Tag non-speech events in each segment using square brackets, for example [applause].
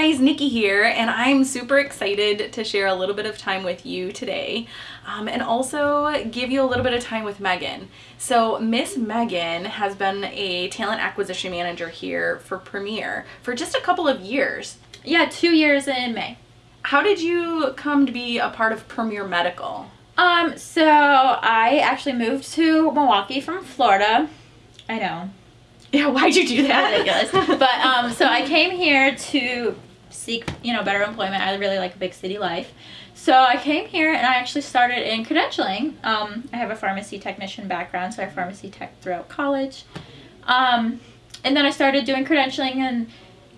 guys, Nikki here, and I'm super excited to share a little bit of time with you today um, and also give you a little bit of time with Megan. So Miss Megan has been a talent acquisition manager here for Premier for just a couple of years. Yeah, two years in May. How did you come to be a part of Premier Medical? Um, so I actually moved to Milwaukee from Florida. I know, [laughs] Yeah, why'd you do that? ridiculous. but um, so I came here to seek, you know, better employment. I really like big city life. So I came here and I actually started in credentialing. Um, I have a pharmacy technician background, so I pharmacy tech throughout college. Um, and then I started doing credentialing and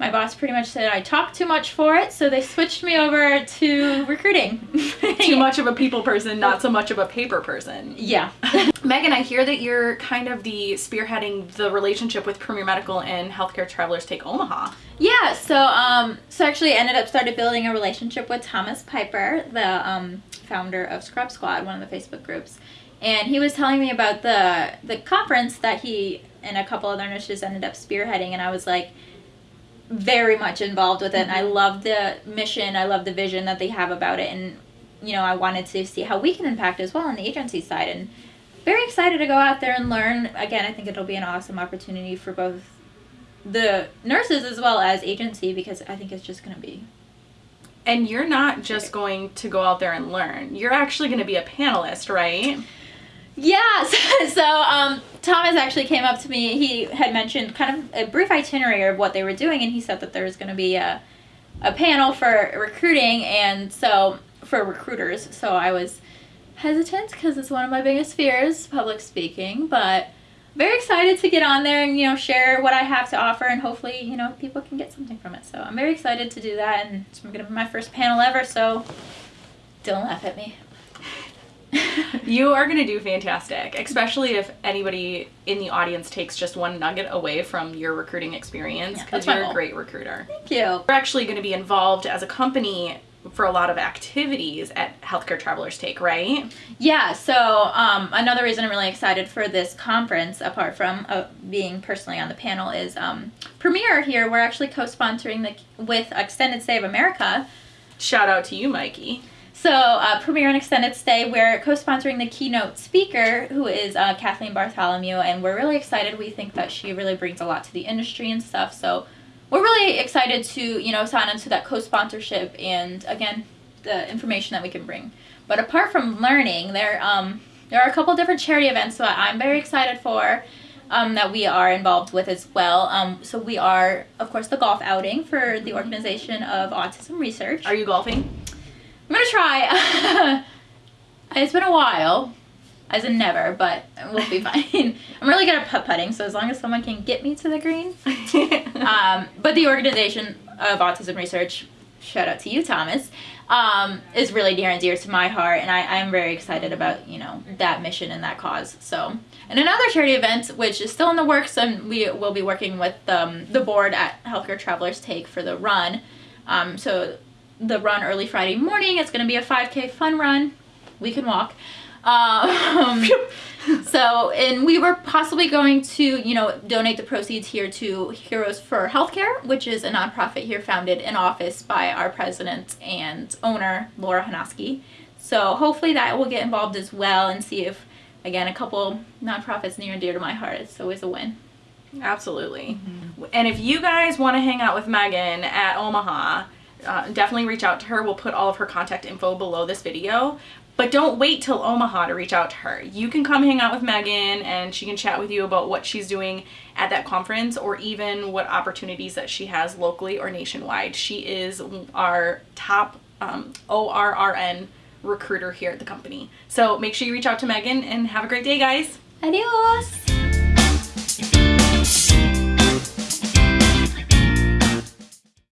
my boss pretty much said I talk too much for it, so they switched me over to recruiting. [laughs] Too much of a people person, not so much of a paper person. Yeah. [laughs] Megan, I hear that you're kind of the spearheading the relationship with Premier Medical and Healthcare Travelers Take Omaha. Yeah, so um, so actually I ended up started building a relationship with Thomas Piper, the um, founder of Scrub Squad, one of the Facebook groups, and he was telling me about the the conference that he and a couple other nurses ended up spearheading, and I was like very much involved with it, and I mm-hmm. love the mission, I love the vision that they have about it, and you know I wanted to see how we can impact as well on the agency side, and very excited to go out there and learn. Again, I think it'll be an awesome opportunity for both the nurses as well as agency because I think it's just going to be And you're not just going to go out there and learn. You're actually going to be a panelist, right? Yeah [laughs] so, so um thomas actually came up to me. He had mentioned kind of a brief itinerary of what they were doing and he said that there was going to be a, a panel for recruiting and so for recruiters. So i was hesitant because it's one of my biggest fears public speaking but very excited to get on there and you know share what i have to offer and hopefully you know people can get something from it. So i'm very excited to do that and it's going to be my first panel ever so don't laugh at me [laughs] You are going to do fantastic, especially if anybody in the audience takes just one nugget away from your recruiting experience because my you're a great recruiter. thank you We're actually going to be involved as a company for a lot of activities at Healthcare Travelers Take, right? Yeah, so um, another reason I'm really excited for this conference, apart from uh, being personally on the panel, is um, Premier here. We're actually co-sponsoring the with Extended Stay of America. Shout out to you, Mikey. So uh, Premier and Extended Stay, we're co-sponsoring the keynote speaker, who is uh, Kathleen Bartholomew, and we're really excited. We think that she really brings a lot to the industry and stuff. So we're really excited to you know sign into that co-sponsorship and again the information that we can bring. But apart from learning, there um, there are a couple different charity events that I'm very excited for. Um, that we are involved with as well. Um, so we are, of course, the golf outing for the Organization of Autism Research. Are you golfing? I'm gonna try. [laughs] it's been a while, as in never, but we'll be fine. [laughs] I'm really good at putt putting, so as long as someone can get me to the green. [laughs] Um, but the Organization of Autism Research, shout out to you, Thomas, um, is really near and dear to my heart, and I, I'm very excited about you know that mission and that cause. So, and another charity event which is still in the works, and we will be working with um, the board at Healthcare Travelers Take for the run. Um, so, the run early Friday morning. It's going to be a 5K fun run. We can walk. Um, so, and we were possibly going to, you know, donate the proceeds here to Heroes for Healthcare, which is a nonprofit here founded in office by our president and owner, Laura Hanoski. So hopefully that will get involved as well and see if, again, a couple nonprofits near and dear to my heart. It's always a win. Absolutely. And if you guys want to hang out with Megan at Omaha, uh, definitely reach out to her. We'll put all of her contact info below this video. But don't wait till Omaha to reach out to her. You can come hang out with Megan and she can chat with you about what she's doing at that conference or even what opportunities that she has locally or nationwide. She is our top um, ORRN recruiter here at the company. So make sure you reach out to Megan and have a great day, guys. Adios!